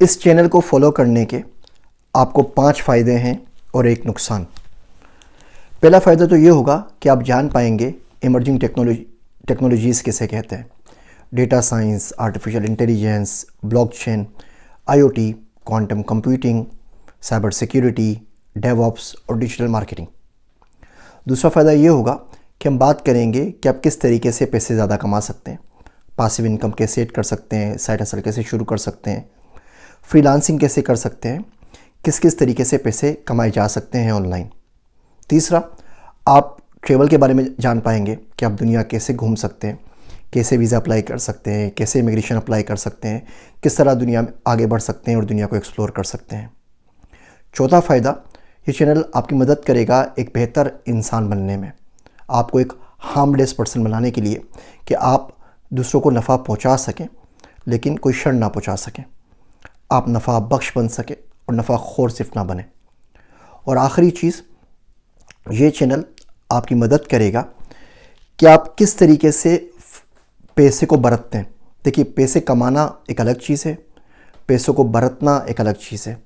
इस चैनल को फॉलो करने के आपको पाँच फ़ायदे हैं और एक नुकसान। पहला फ़ायदा तो ये होगा कि आप जान पाएँगे इमर्जिंग टेक्नोलॉजी टेक्नोलॉजीज़ किसे कहते हैं। Data science artificial intelligence blockchain IoT quantum computing cyber security DevOps और डिजिटल मार्केटिंग दूसरा फ़ायदा ये होगा कि हम बात करेंगे कि आप किस तरीके से पैसे ज़्यादा कमा सकते हैं पासिव इनकम कैसे एड कर सकते हैं साइड हसल कैसे शुरू कर सकते हैं फ्रीलांसिंग कैसे कर सकते हैं? किस किस तरीके से पैसे कमाए जा सकते हैं ऑनलाइन तीसरा, आप ट्रेवल के बारे में जान पाएँगे कि आप दुनिया कैसे घूम सकते हैं, कैसे वीज़ा अप्लाई कर सकते हैं, कैसे इमिग्रेशन अप्लाई कर सकते हैं, किस तरह दुनिया में आगे बढ़ सकते हैं और दुनिया को एक्सप्लोर कर सकते हैं। चौथा फ़ायदा, ये चैनल आपकी मदद करेगा एक बेहतर इंसान बनने में। आपको एक हार्मलेस पर्सन बनाने के लिए कि आप दूसरों को नफ़ा पहुँचा सकें, लेकिन कोई शर ना पहुँचा सकें। आप नफ़ा बख्श बन सकें और नफ़ा खोर सिर्फ़ ना बने। और आखिरी चीज़, ये चैनल आपकी मदद करेगा कि आप किस तरीके से पैसे को बरतते हैं। देखिए, पैसे कमाना एक अलग चीज़ है, पैसों को बरतना एक अलग चीज़ है।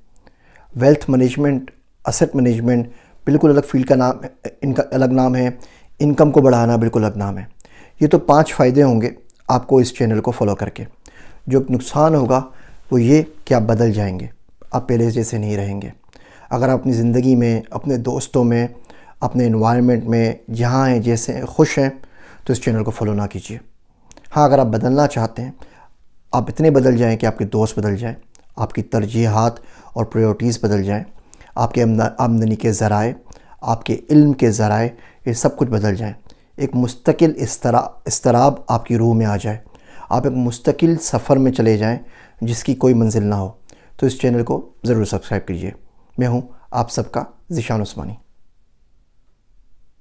वेल्थ मैनेजमेंट असेट मैनेजमेंट बिल्कुल अलग फ़ील्ड का नाम इनका अलग नाम है इनकम को बढ़ाना बिल्कुल अलग नाम है। ये तो पाँच फ़ायदे होंगे आपको इस चैनल को फॉलो करके। जो नुकसान होगा वो ये कि आप बदल जाएँगे? आप पहले जैसे नहीं रहेंगे। अगर आप अपनी ज़िंदगी में, अपने दोस्तों में, अपने इन्वायरमेंट में जहाँ हैं, जैसे खुश हैं तो इस चैनल को फॉलो ना कीजिए। हाँ अगर आप बदलना चाहते हैं, आप इतने बदल जाएँ कि आपके दोस्त बदल जाएँ, आपकी तरजीहत और प्रायोरिटीज़ बदल जाएँ, आपके आमदनी के ज़राए, आपके इल्म के ज़राए, ये सब कुछ बदल जाएँ। एक मुस्तकिल इसतराब आपकी रूह में आ जाए। आप एक मुस्तकिल सफ़र में चले जाएँ जिसकी कोई मंजिल ना हो तो इस चैनल को ज़रूर सब्सक्राइब कीजिए। मैं हूँ आप सबका ज़िशान उस्मानी।